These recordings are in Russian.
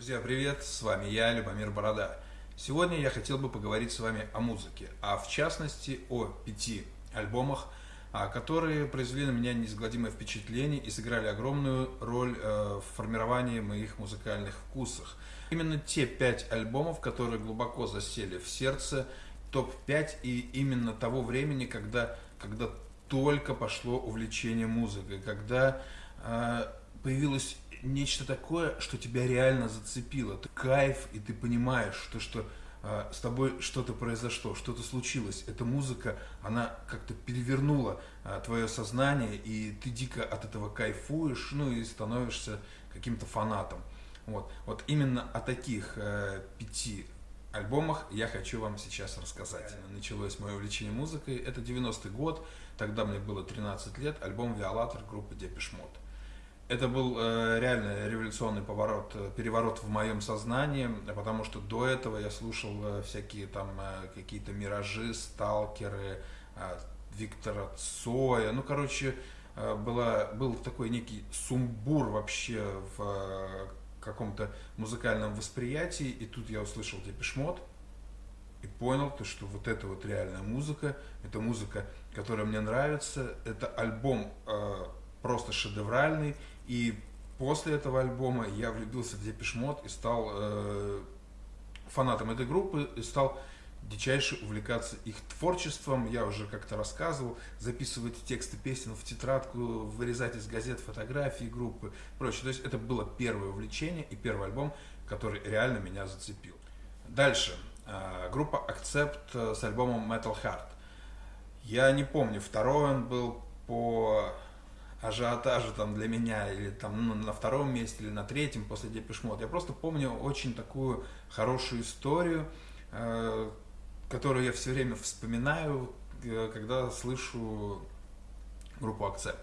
Друзья, привет! С вами я, Любомир Борода. Сегодня я хотел бы поговорить с вами о музыке, а в частности о пяти альбомах, а, которые произвели на меня неизгладимое впечатление и сыграли огромную роль э, в формировании моих музыкальных вкусов. Именно те пять альбомов, которые глубоко засели в сердце, топ-5 и именно того времени, когда, когда только пошло увлечение музыкой, когда э, появилось нечто такое, что тебя реально зацепило. Ты кайф, и ты понимаешь, что, что э, с тобой что-то произошло, что-то случилось. Эта музыка, она как-то перевернула э, твое сознание, и ты дико от этого кайфуешь, ну и становишься каким-то фанатом. Вот, вот именно о таких э, пяти альбомах я хочу вам сейчас рассказать. Началось мое увлечение музыкой, это 90-й год, тогда мне было 13 лет, альбом «Виолатор» группы «Депешмот». Это был э, реально революционный поворот, э, переворот в моем сознании, потому что до этого я слушал э, всякие там э, какие-то миражи, сталкеры, э, Виктора Цоя, ну, короче, э, была, был такой некий сумбур вообще в э, каком-то музыкальном восприятии, и тут я услышал Депешмот, и понял, то, что вот это вот реальная музыка, это музыка, которая мне нравится, это альбом э, просто шедевральный, и после этого альбома я влюбился в Депешмот и стал э, фанатом этой группы, и стал дичайше увлекаться их творчеством. Я уже как-то рассказывал, записывать тексты песен в тетрадку, вырезать из газет фотографии группы, прочее. То есть это было первое увлечение и первый альбом, который реально меня зацепил. Дальше. Э, группа Accept с альбомом Metal Heart. Я не помню, второй он был по ажиотажа там для меня, или там ну, на втором месте, или на третьем после Депешмот. Я просто помню очень такую хорошую историю, э, которую я все время вспоминаю, э, когда слышу группу Акцепт.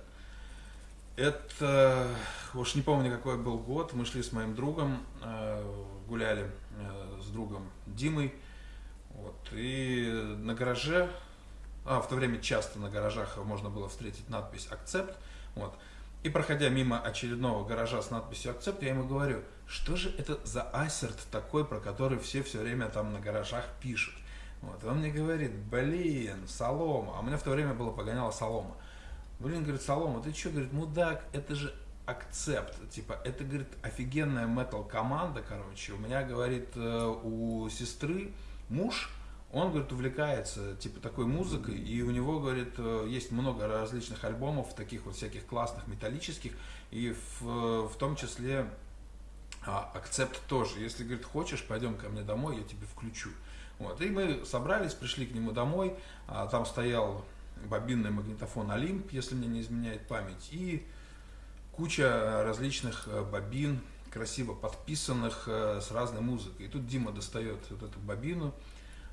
Это, уж не помню какой был год, мы шли с моим другом, э, гуляли э, с другом Димой, вот, и на гараже, а в то время часто на гаражах можно было встретить надпись «Акцепт», вот. И проходя мимо очередного гаража с надписью «Акцепт», я ему говорю, что же это за ассерт такой, про который все все время там на гаражах пишут. Вот. он мне говорит, блин, солома. А у меня в то время было погоняло солома. Блин, говорит, солома, ты что, говорит, мудак, это же акцепт. Типа, это, говорит, офигенная метал команда, короче. У меня, говорит, э, у сестры муж он, говорит, увлекается, типа, такой музыкой, и у него, говорит, э, есть много различных альбомов, таких вот всяких классных, металлических, и в, в том числе а, акцепт тоже. Если, говорит, хочешь, пойдем ко мне домой, я тебе включу. Вот. И мы собрались, пришли к нему домой, а, там стоял бобинный магнитофон Олимп, если мне не изменяет память, и куча различных э, бобин, красиво подписанных э, с разной музыкой. И тут Дима достает вот эту бобину,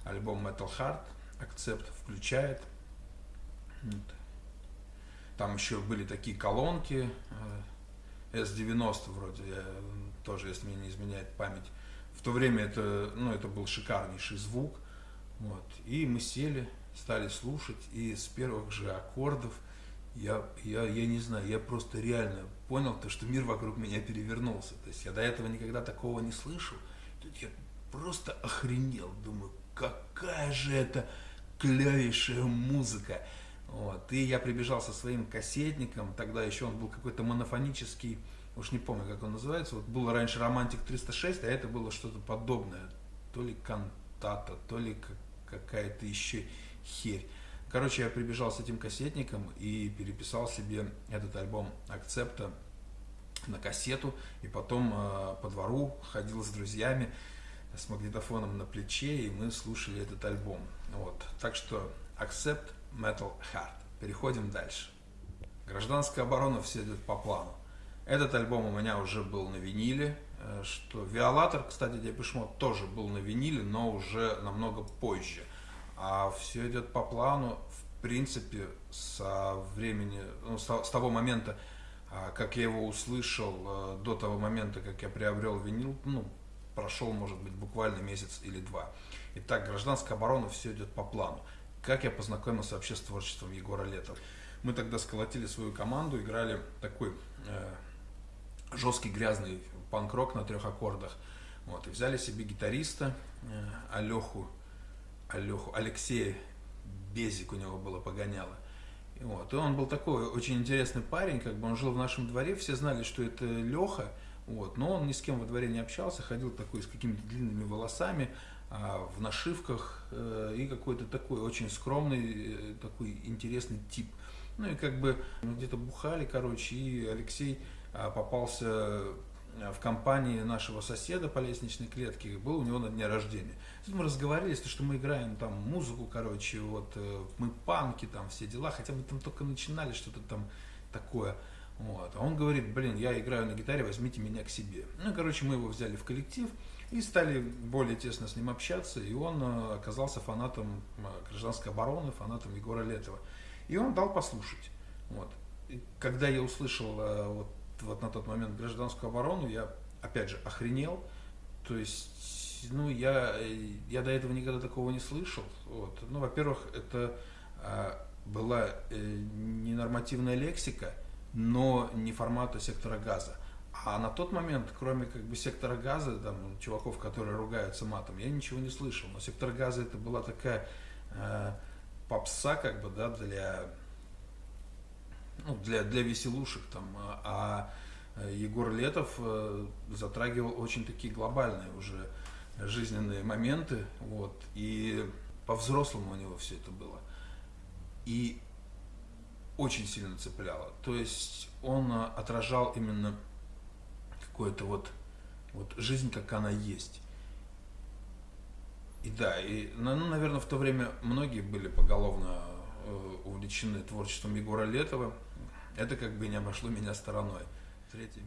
альбом Metal Heart, акцепт включает. Там еще были такие колонки, S90 э, вроде, тоже, если мне не изменяет память. В то время это, ну, это был шикарнейший звук. Вот. И мы сели, стали слушать, и с первых же аккордов я, я, я не знаю, я просто реально понял то, что мир вокруг меня перевернулся. То есть я до этого никогда такого не слышал. Тут я просто охренел, думаю, какая же это клевейшая музыка. Вот. И я прибежал со своим кассетником, тогда еще он был какой-то монофонический, уж не помню, как он называется, вот было раньше Романтик 306, а это было что-то подобное, то ли кантата, то ли какая-то еще херь. Короче, я прибежал с этим кассетником и переписал себе этот альбом Акцепта на кассету, и потом э, по двору ходил с друзьями, с магнитофоном на плече, и мы слушали этот альбом. Вот. Так что Accept Metal Heart. Переходим дальше. Гражданская оборона все идет по плану. Этот альбом у меня уже был на виниле, э, что Виолатор, кстати, Депешмот тоже был на виниле, но уже намного позже. А все идет по плану, в принципе, со времени, ну, с того момента, а, как я его услышал, э, до того момента, как я приобрел винил, ну, прошел, может быть, буквально месяц или два. Итак, гражданская оборона, все идет по плану. Как я познакомился вообще с творчеством Егора Летова? Мы тогда сколотили свою команду, играли такой э, жесткий, грязный панк-рок на трех аккордах. Вот, и взяли себе гитариста э, Алеху, Алеху, Алексея Безик у него было погоняло. И, вот, и он был такой очень интересный парень, как бы он жил в нашем дворе, все знали, что это Леха, вот, но он ни с кем во дворе не общался, ходил такой с какими-то длинными волосами, а, в нашивках э, и какой-то такой очень скромный, э, такой интересный тип. Ну и как бы где-то бухали, короче, и Алексей а, попался э, в компании нашего соседа по лестничной клетке, был у него на дне рождения. Мы разговаривали, что мы играем там музыку, короче, вот мы панки, там все дела, хотя мы там только начинали что-то там такое. Вот. А он говорит, блин, я играю на гитаре, возьмите меня к себе. Ну, короче, мы его взяли в коллектив и стали более тесно с ним общаться, и он э, оказался фанатом э, гражданской обороны, фанатом Егора Летова. И он дал послушать. Вот. И когда я услышал э, вот, вот на тот момент гражданскую оборону, я опять же охренел. То есть, ну, я, я до этого никогда такого не слышал. Вот. Ну, во-первых, это была ненормативная лексика, но не формата сектора газа. А на тот момент, кроме как бы сектора газа, там, чуваков, которые ругаются матом, я ничего не слышал. Но сектор газа это была такая э, попса, как бы, да, для, ну, для, для веселушек там. А, а Егор Летов э, затрагивал очень такие глобальные уже жизненные моменты, вот, и по-взрослому у него все это было. И очень сильно цепляло. То есть он э, отражал именно какую-то вот, вот жизнь, как она есть. И да, и, ну, ну наверное, в то время многие были поголовно э, увлечены творчеством Егора Летова. Это как бы не обошло меня стороной.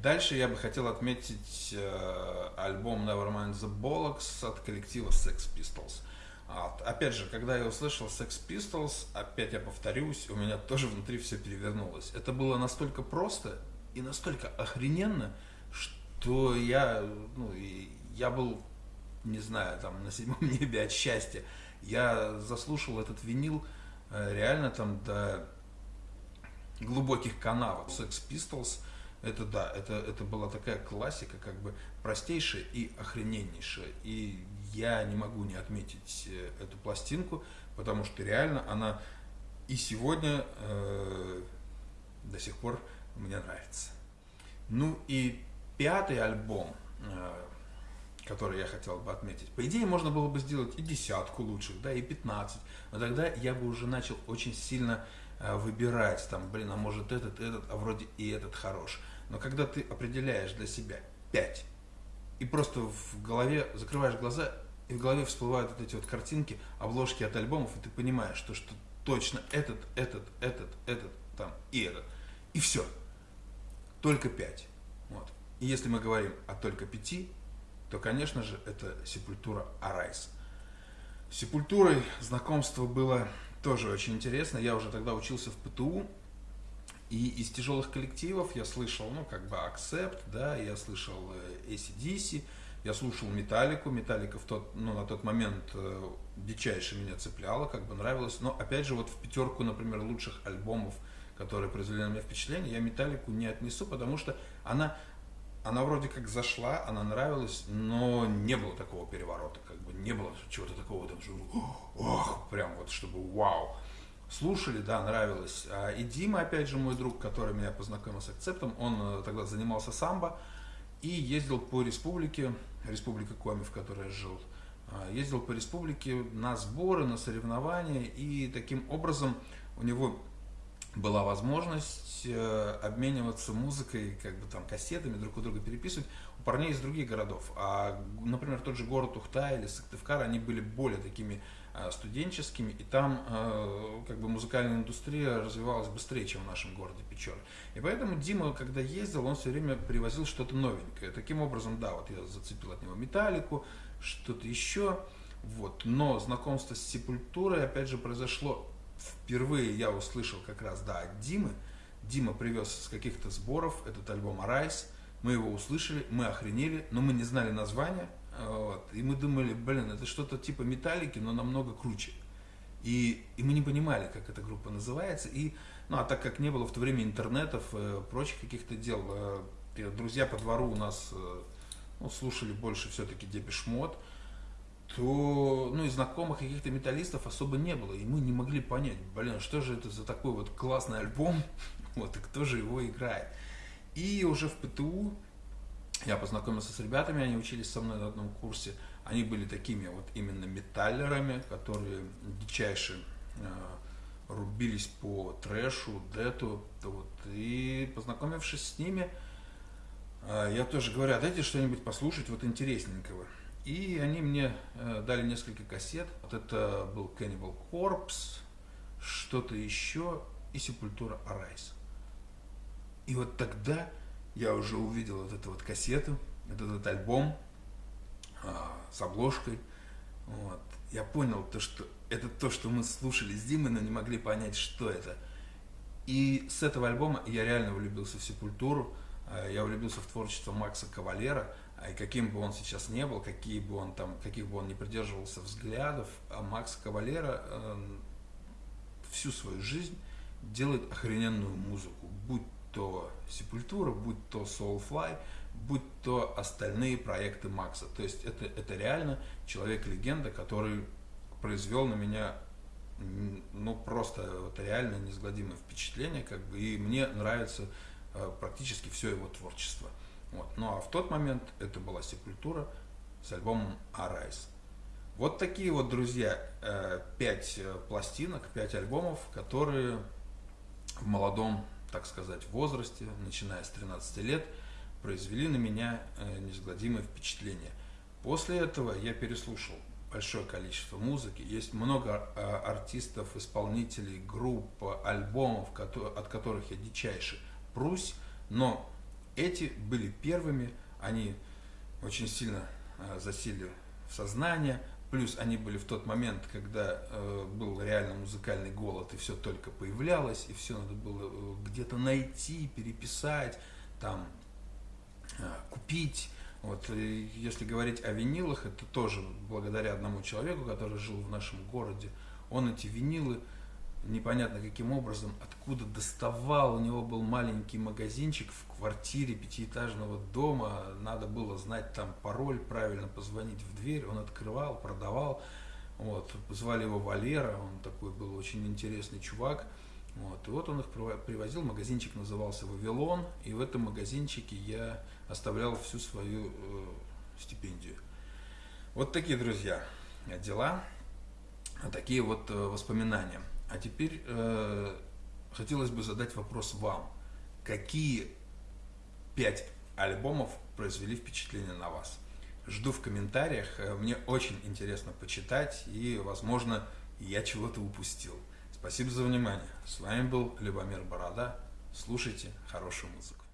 Дальше я бы хотел отметить э, альбом Nevermind the Bollocks от коллектива Sex Pistols. А, опять же, когда я услышал Sex Pistols, опять я повторюсь, у меня тоже внутри все перевернулось. Это было настолько просто и настолько охрененно, что я, ну, я был, не знаю, там, на седьмом небе от счастья. Я заслушал этот винил э, реально там до глубоких канавов. Sex Pistols, это да, это, это была такая классика, как бы простейшая и охрененнейшая. И я не могу не отметить э, эту пластинку, потому что реально она и сегодня э, до сих пор мне нравится. Ну и пятый альбом, э, который я хотел бы отметить. По идее, можно было бы сделать и десятку лучших, да, и пятнадцать. Но тогда я бы уже начал очень сильно э, выбирать, там, блин, а может этот, этот, а вроде и этот хорош. Но когда ты определяешь для себя пять, и просто в голове закрываешь глаза и в голове всплывают вот эти вот картинки, обложки от альбомов, и ты понимаешь, что, что точно этот, этот, этот, этот, там, и этот. И все. Только пять. Вот. И если мы говорим о только пяти, то, конечно же, это Сепультура Арайс. С Сепультурой знакомство было тоже очень интересно. Я уже тогда учился в ПТУ, и из тяжелых коллективов я слышал, ну, как бы Accept, да, я слышал э, ACDC, я слушал Металлику, Металлика в тот, ну, на тот момент э, дичайше меня цепляла, как бы нравилось. Но опять же, вот в пятерку, например, лучших альбомов, которые произвели на меня впечатление, я Металлику не отнесу, потому что она, она вроде как зашла, она нравилась, но не было такого переворота, как бы не было чего-то такого, там, ох, прям вот, чтобы вау. Слушали, да, нравилось. А, и Дима, опять же, мой друг, который меня познакомил с акцептом, он э, тогда занимался самбо и ездил по республике, республика Коми, в которой я жил, а, ездил по республике на сборы, на соревнования, и таким образом у него была возможность э, обмениваться музыкой, как бы там кассетами, друг у друга переписывать у парней из других городов. А, например, тот же город Ухта или Сыктывкар, они были более такими студенческими, и там э, как бы музыкальная индустрия развивалась быстрее, чем в нашем городе Печоры. И поэтому Дима, когда ездил, он все время привозил что-то новенькое. Таким образом, да, вот я зацепил от него металлику, что-то еще. Вот. Но знакомство с Сепультурой, опять же, произошло впервые я услышал как раз, да, от Димы. Дима привез с каких-то сборов этот альбом «Арайс». Мы его услышали, мы охренели, но мы не знали названия. Вот, и мы думали, блин, это что-то типа металлики, но намного круче. И, и мы не понимали, как эта группа называется. И, ну, а так как не было в то время интернетов, э, прочих каких-то дел, э, друзья по двору у нас э, ну, слушали больше все-таки Депешмот, то, ну, и знакомых каких-то металлистов особо не было, и мы не могли понять, блин, что же это за такой вот классный альбом, вот, и кто же его играет. И уже в ПТУ я познакомился с ребятами, они учились со мной на одном курсе, они были такими вот именно металлерами, которые дичайше э, рубились по трэшу, дету, вот, и познакомившись с ними, э, я тоже говорю, а дайте что-нибудь послушать вот интересненького. И они мне э, дали несколько кассет. Вот это был Cannibal Corpse, что-то еще и Сепультура Арайс. И вот тогда я уже увидел вот эту вот кассету, вот этот альбом а, с обложкой. Вот. Я понял то, что это то, что мы слушали с Димой, но не могли понять, что это. И с этого альбома я реально влюбился в Сепультуру, а, я влюбился в творчество Макса Кавалера, а и каким бы он сейчас не был, какие бы он там, каких бы он не придерживался взглядов, а Макс Кавалера э, всю свою жизнь делает охрененную музыку, будь то Сепультура, будь то Soulfly, будь то остальные проекты Макса. То есть это, это реально человек-легенда, который произвел на меня ну просто вот реально неизгладимое впечатление, как бы, и мне нравится э, практически все его творчество. Вот. Ну а в тот момент это была Сепультура с альбомом Arise. Вот такие вот, друзья, э, пять э, пластинок, пять альбомов, которые в молодом, так сказать, возрасте, начиная с 13 лет, произвели на меня э, неизгладимое впечатление. После этого я переслушал большое количество музыки. Есть много артистов, исполнителей, групп, альбомов, от которых я дичайше прусь, но эти были первыми, они очень сильно э, засели в сознание, плюс они были в тот момент, когда э, был реально музыкальный голод, и все только появлялось, и все надо было э, где-то найти, переписать, там, купить. Вот, и если говорить о винилах, это тоже благодаря одному человеку, который жил в нашем городе. Он эти винилы непонятно каким образом, откуда доставал. У него был маленький магазинчик в квартире пятиэтажного дома. Надо было знать там пароль, правильно позвонить в дверь. Он открывал, продавал. Вот. Звали его Валера, он такой был очень интересный чувак. Вот. И вот он их привозил, магазинчик назывался «Вавилон», и в этом магазинчике я оставлял всю свою э, стипендию. Вот такие, друзья, дела, такие вот э, воспоминания. А теперь э, хотелось бы задать вопрос вам. Какие пять альбомов произвели впечатление на вас? Жду в комментариях. Э, мне очень интересно почитать и, возможно, я чего-то упустил. Спасибо за внимание. С вами был Любомир Борода. Слушайте хорошую музыку.